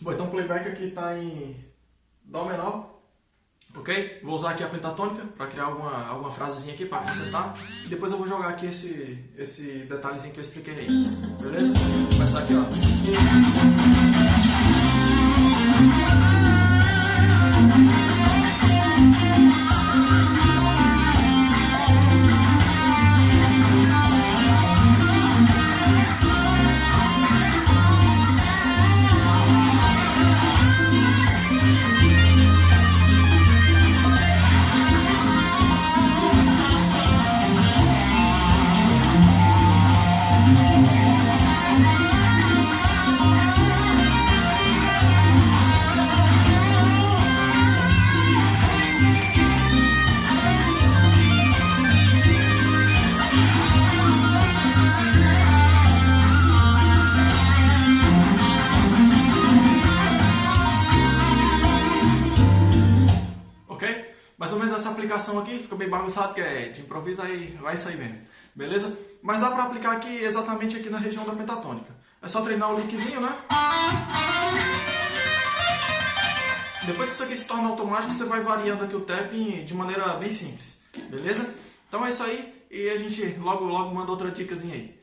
Bom, então o playback aqui está em Dó menor, ok? Vou usar aqui a pentatônica para criar alguma, alguma frasezinha aqui para acrescentar. E depois eu vou jogar aqui esse, esse detalhezinho que eu expliquei aí, beleza? Vou começar aqui, ó. Mais ou menos essa aplicação aqui, fica bem bagunçado, que é de improviso, aí vai sair mesmo. Beleza? Mas dá pra aplicar aqui, exatamente aqui na região da pentatônica. É só treinar o linkzinho, né? Depois que isso aqui se torna automático, você vai variando aqui o tapping de maneira bem simples. Beleza? Então é isso aí e a gente logo logo manda outra dicasinha aí.